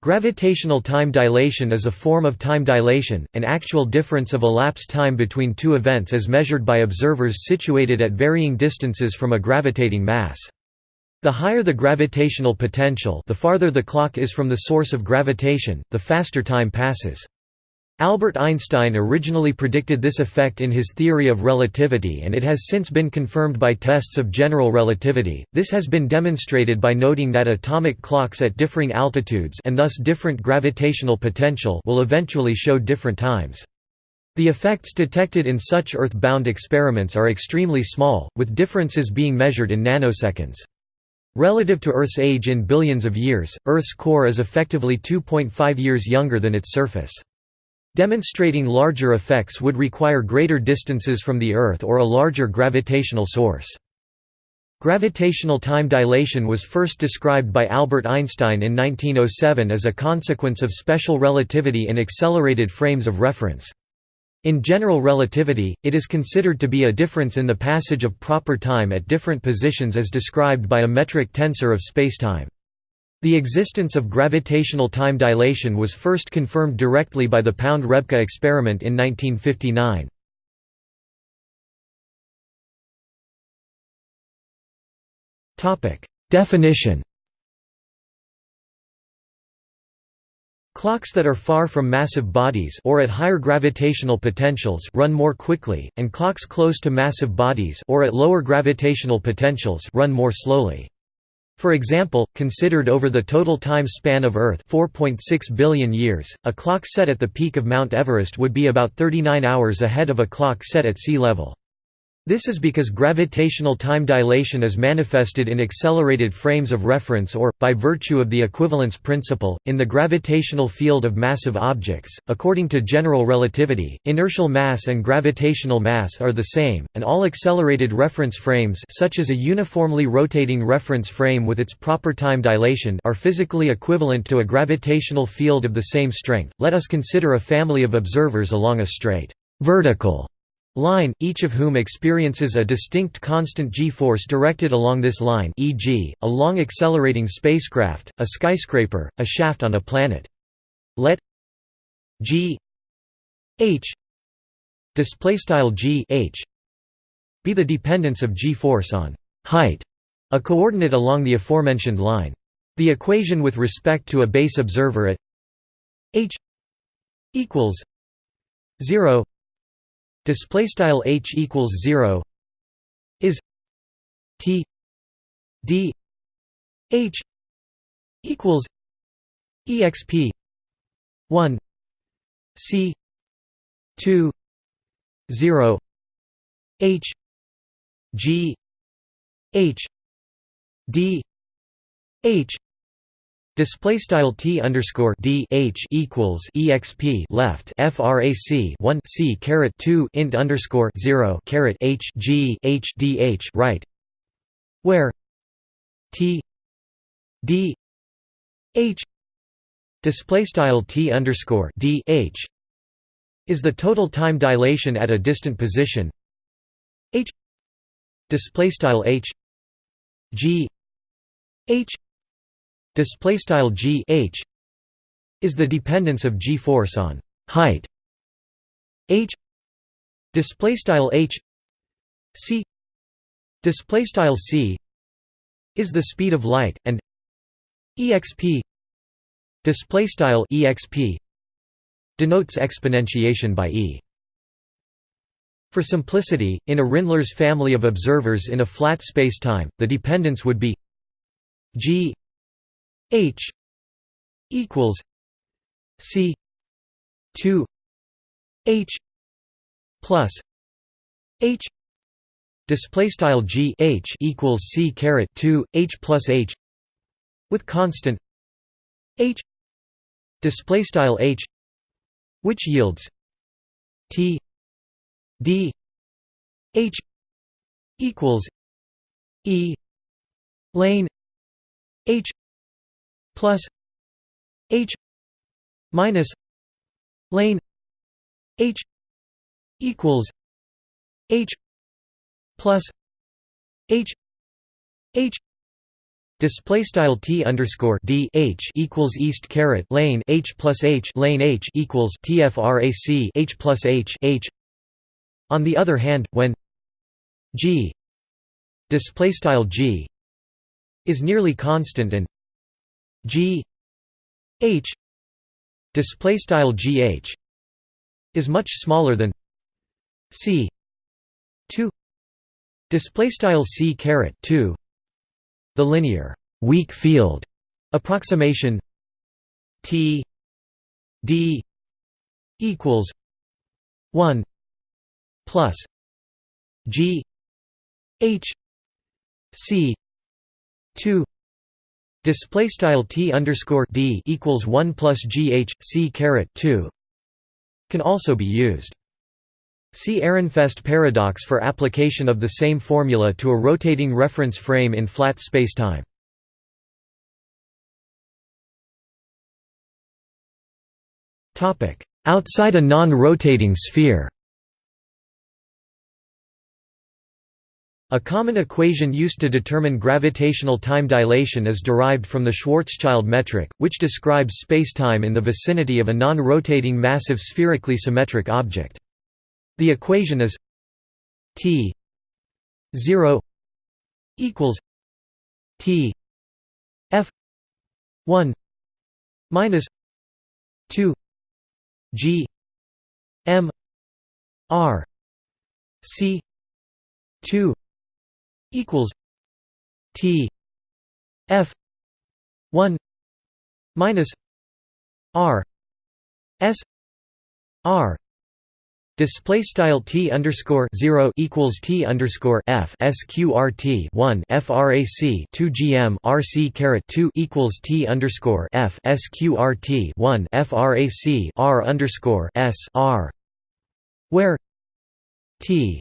Gravitational time dilation is a form of time dilation, an actual difference of elapsed time between two events as measured by observers situated at varying distances from a gravitating mass. The higher the gravitational potential the farther the clock is from the source of gravitation, the faster time passes. Albert Einstein originally predicted this effect in his theory of relativity and it has since been confirmed by tests of general relativity. This has been demonstrated by noting that atomic clocks at differing altitudes and thus different gravitational potential will eventually show different times. The effects detected in such Earth-bound experiments are extremely small, with differences being measured in nanoseconds. Relative to Earth's age in billions of years, Earth's core is effectively 2.5 years younger than its surface. Demonstrating larger effects would require greater distances from the Earth or a larger gravitational source. Gravitational time dilation was first described by Albert Einstein in 1907 as a consequence of special relativity in accelerated frames of reference. In general relativity, it is considered to be a difference in the passage of proper time at different positions as described by a metric tensor of spacetime. The existence of gravitational time dilation was first confirmed directly by the Pound-Rebka experiment in 1959. Definition Clocks that are far from massive bodies or at higher gravitational potentials run more quickly, and clocks close to massive bodies or at lower gravitational potentials run more slowly. For example, considered over the total time span of Earth 4.6 billion years, a clock set at the peak of Mount Everest would be about 39 hours ahead of a clock set at sea level. This is because gravitational time dilation is manifested in accelerated frames of reference or, by virtue of the equivalence principle, in the gravitational field of massive objects. According to general relativity, inertial mass and gravitational mass are the same, and all accelerated reference frames such as a uniformly rotating reference frame with its proper time dilation are physically equivalent to a gravitational field of the same strength. Let us consider a family of observers along a straight vertical line, each of whom experiences a distinct constant g-force directed along this line e.g., a long accelerating spacecraft, a skyscraper, a shaft on a planet. Let g h g h be the dependence of g-force on height, a coordinate along the aforementioned line. The equation with respect to a base observer at h equals 0 display style h equals 0 is t d h equals exp 1 c 2 0 h g h d h Display style t underscore d h equals exp left frac 1 c caret 2 int underscore 0 caret h g h d h right, where t d h display style t underscore d h is the total time dilation at a distant position. H display style h g h display style g h is the dependence of g force on height. H display style h c display style c is the speed of light and exp display style exp denotes exponentiation by e. For simplicity, in a Rindler's family of observers in a flat spacetime, the dependence would be g H equals C two H plus H display style G H equals C caret 2 H plus H with constant H display style H which yields T D H equals E lane H plus h minus lane h equals h plus h h Display style t underscore d h equals east caret lane h plus h lane h equals tfrac h plus h h. On the other hand, when g display style g is nearly constant and g h display style gh is much smaller than c 2 display style c caret 2 the linear weak field approximation T D equals 1 plus G H C 2 display style T underscore D equals 1 plus G H C caret 2 can also be used. See Ehrenfest paradox for application of the same formula to a rotating reference frame in flat spacetime. Outside a non-rotating sphere A common equation used to determine gravitational time dilation is derived from the Schwarzschild metric, which describes spacetime in the vicinity of a non-rotating massive spherically symmetric object. The equation is T 0 equals T F 1 minus 2 G M R C 2 equals T F 1 minus R S R Display style t underscore zero equals t underscore f sqrt one frac two gm rc caret two equals t underscore f sqrt one frac r underscore s r, where t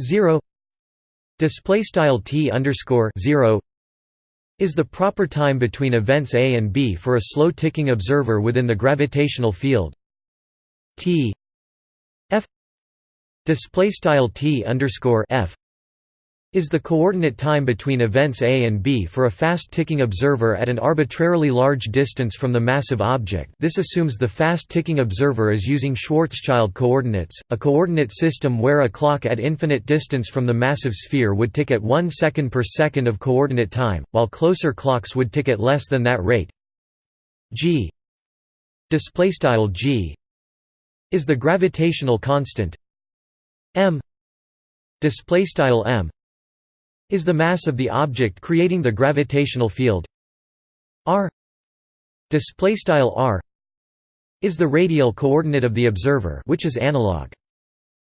zero display style t underscore zero is the proper time between events A and B for a slow ticking observer within the gravitational field. T f display style t underscore f is the coordinate time between events A and B for a fast-ticking observer at an arbitrarily large distance from the massive object. This assumes the fast-ticking observer is using Schwarzschild coordinates, a coordinate system where a clock at infinite distance from the massive sphere would tick at 1 second per second of coordinate time, while closer clocks would tick at less than that rate. G g is the gravitational constant m display style m is the mass of the object creating the gravitational field. R display style r is the radial coordinate of the observer which is analog.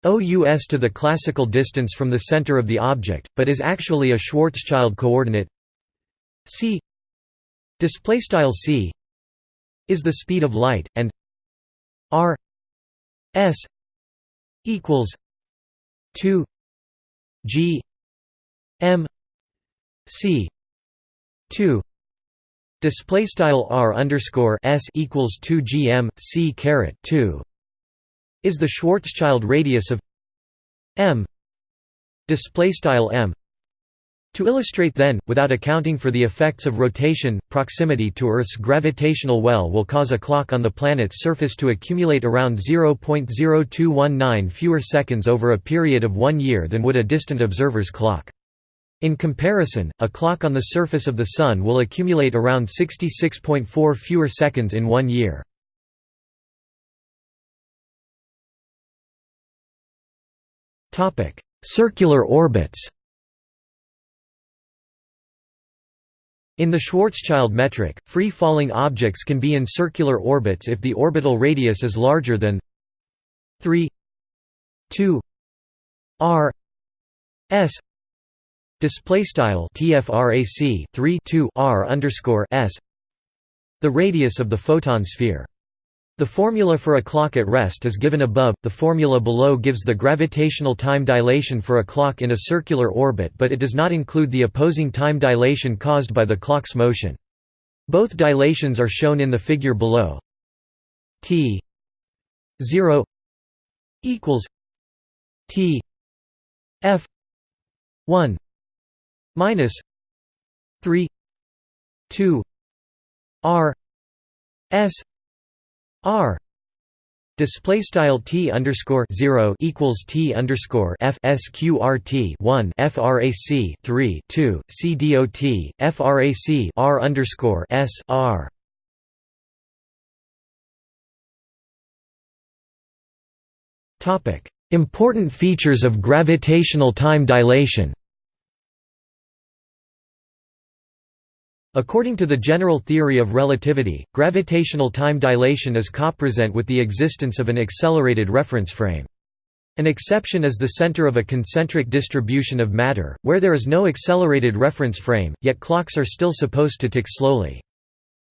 OUS to the classical distance from the center of the object but is actually a Schwarzschild coordinate. C display style c is the speed of light and r S equals two G M C two. Display style r underscore s equals 2 gm c caret 2 is the Schwarzschild radius of m. Display style m. To illustrate then, without accounting for the effects of rotation, proximity to Earth's gravitational well will cause a clock on the planet's surface to accumulate around 0.0219 fewer seconds over a period of one year than would a distant observer's clock. In comparison, a clock on the surface of the Sun will accumulate around 66.4 fewer seconds in one year. Circular orbits In the Schwarzschild metric, free-falling objects can be in circular orbits if the orbital radius is larger than 3 2 r s display style tfrac 3 2 r underscore s the radius of the photon sphere the formula for a clock at rest is given above, the formula below gives the gravitational time dilation for a clock in a circular orbit but it does not include the opposing time dilation caused by the clock's motion. Both dilations are shown in the figure below. T 0 equals T F 1 minus 3 2 r s r Display style t underscore zero equals t underscore f sqrt one frac three two c dot frac r underscore s r. Topic: Important features of gravitational time dilation. According to the general theory of relativity, gravitational time dilation is copresent with the existence of an accelerated reference frame. An exception is the center of a concentric distribution of matter, where there is no accelerated reference frame, yet clocks are still supposed to tick slowly.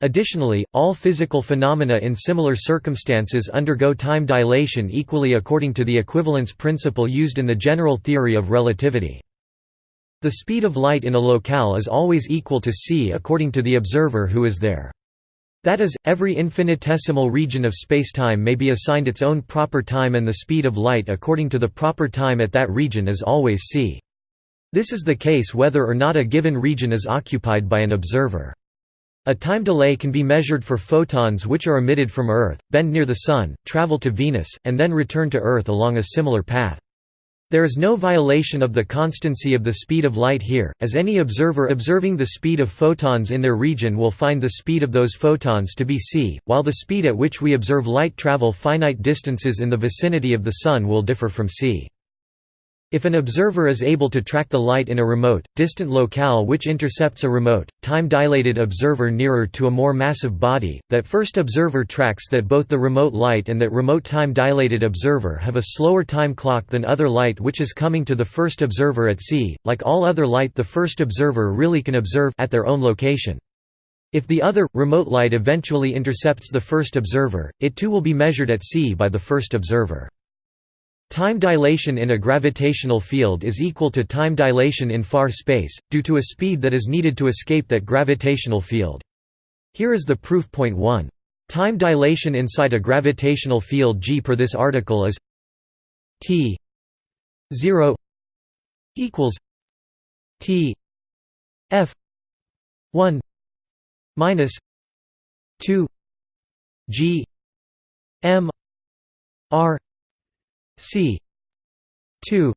Additionally, all physical phenomena in similar circumstances undergo time dilation equally according to the equivalence principle used in the general theory of relativity. The speed of light in a locale is always equal to c according to the observer who is there. That is, every infinitesimal region of spacetime may be assigned its own proper time and the speed of light according to the proper time at that region is always c. This is the case whether or not a given region is occupied by an observer. A time delay can be measured for photons which are emitted from Earth, bend near the Sun, travel to Venus, and then return to Earth along a similar path. There is no violation of the constancy of the speed of light here, as any observer observing the speed of photons in their region will find the speed of those photons to be c, while the speed at which we observe light travel finite distances in the vicinity of the Sun will differ from c. If an observer is able to track the light in a remote, distant locale which intercepts a remote, time-dilated observer nearer to a more massive body, that first observer tracks that both the remote light and that remote time-dilated observer have a slower time clock than other light which is coming to the first observer at c. Like all other light the first observer really can observe at their own location. If the other, remote light eventually intercepts the first observer, it too will be measured at c by the first observer. Time dilation in a gravitational field is equal to time dilation in far space, due to a speed that is needed to escape that gravitational field. Here is the proof point 1. Time dilation inside a gravitational field g per this article is t 0 equals t f 1 minus 2 g m r c 2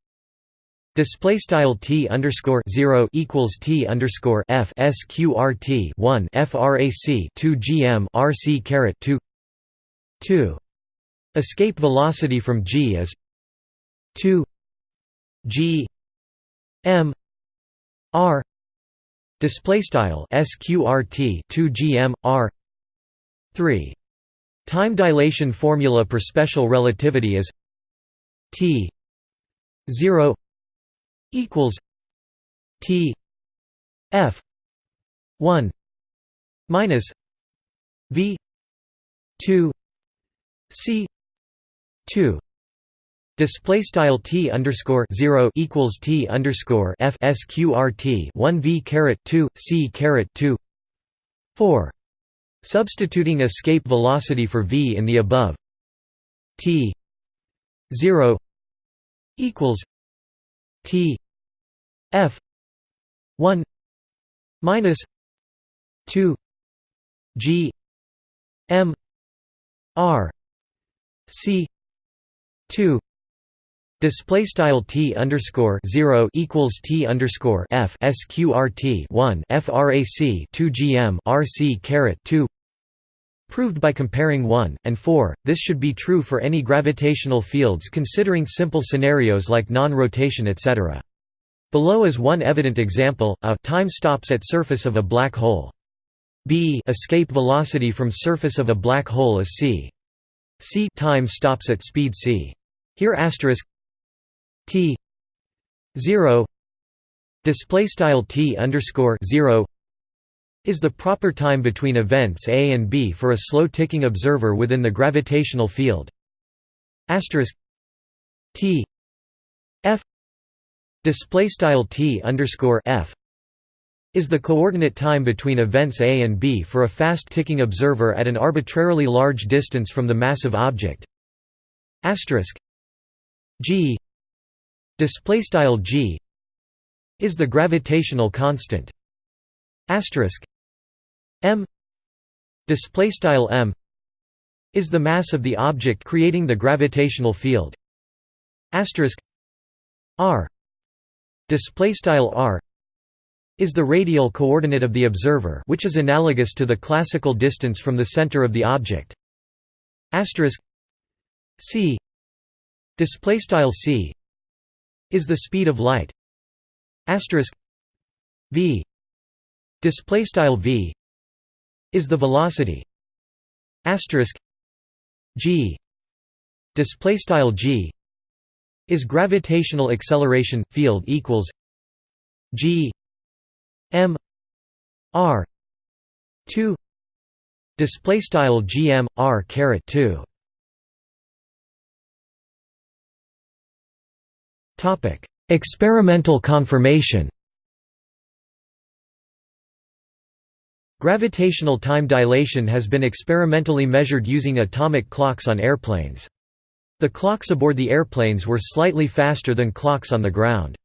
Display style t underscore zero equals t underscore f sqrt one frac two gm rc caret two two. Escape velocity from g is two g m r. Display style sqrt two gm r three. Time dilation formula per special relativity is T zero equals T F one minus V two C two. Display style t underscore zero equals t underscore f sqrt one v caret two c caret two. Four. Substituting escape velocity for v in the above. T 0 equals T F 1 minus 2 G M R C 2 Display style t underscore zero equals t underscore f sqrt one frac two gm rc caret two Proved by comparing 1, and 4, this should be true for any gravitational fields considering simple scenarios like non-rotation etc. Below is one evident example, a time stops at surface of a black hole. b escape velocity from surface of a black hole is c. c time stops at speed c. Here asterisk t 0 display style t underscore 0 is the proper time between events A and B for a slow-ticking observer within the gravitational field. T F display style T underscore F is the coordinate time between events A and B for a fast-ticking observer at an arbitrarily large distance from the massive object. G display style G is the gravitational constant. Asterisk m display style m is the mass of the object creating the gravitational field. Asterisk r display style r is the radial coordinate of the observer which is analogous to the classical distance from the center of the object. Asterisk c display style c is the speed of light. Asterisk v display style v is the velocity asterisk g display style g is gravitational acceleration field equals g m r 2 display style gm r caret 2 topic experimental confirmation Gravitational time dilation has been experimentally measured using atomic clocks on airplanes. The clocks aboard the airplanes were slightly faster than clocks on the ground.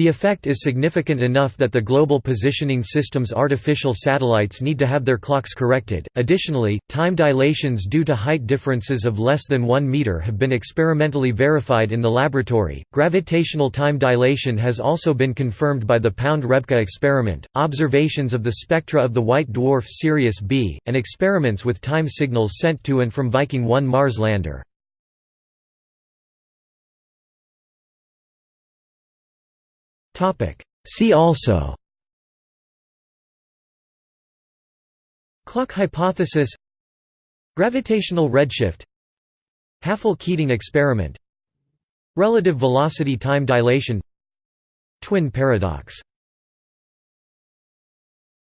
The effect is significant enough that the Global Positioning System's artificial satellites need to have their clocks corrected. Additionally, time dilations due to height differences of less than 1 meter have been experimentally verified in the laboratory. Gravitational time dilation has also been confirmed by the Pound-Rebka experiment, observations of the spectra of the white dwarf Sirius B, and experiments with time signals sent to and from Viking 1 Mars lander. See also. Clock hypothesis. Gravitational redshift. Hafele-Keating experiment. Relative velocity time dilation. Twin paradox